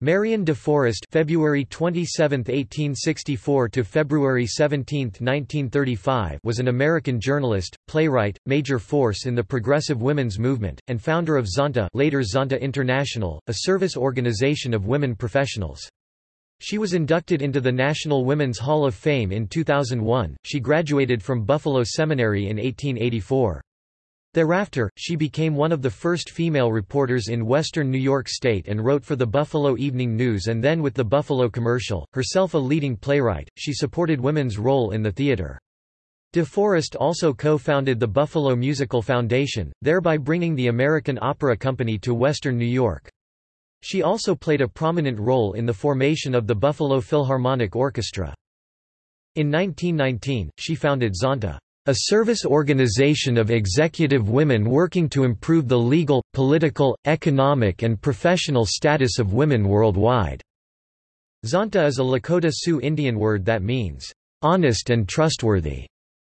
Marion de Forest February 27, 1864 to February 17, 1935 was an American journalist, playwright, major force in the progressive women's movement, and founder of Zonta later Zonta International, a service organization of women professionals. She was inducted into the National Women's Hall of Fame in 2001. She graduated from Buffalo Seminary in 1884. Thereafter, she became one of the first female reporters in western New York State and wrote for the Buffalo Evening News and then with the Buffalo Commercial. Herself a leading playwright, she supported women's role in the theater. De Forest also co-founded the Buffalo Musical Foundation, thereby bringing the American Opera Company to western New York. She also played a prominent role in the formation of the Buffalo Philharmonic Orchestra. In 1919, she founded Zonta a service organization of executive women working to improve the legal, political, economic and professional status of women worldwide." Zonta is a Lakota Sioux Indian word that means, "...honest and trustworthy."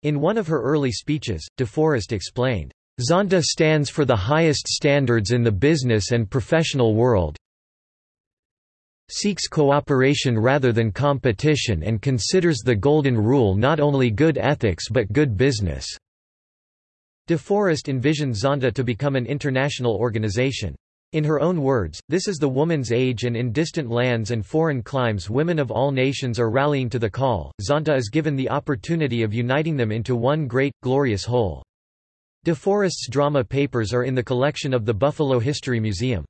In one of her early speeches, DeForest explained, Zonta stands for the highest standards in the business and professional world, seeks cooperation rather than competition and considers the Golden Rule not only good ethics but good business." De Forest envisioned Zonta to become an international organization. In her own words, this is the woman's age and in distant lands and foreign climes women of all nations are rallying to the call, Zonta is given the opportunity of uniting them into one great, glorious whole. De Forest's drama papers are in the collection of the Buffalo History Museum.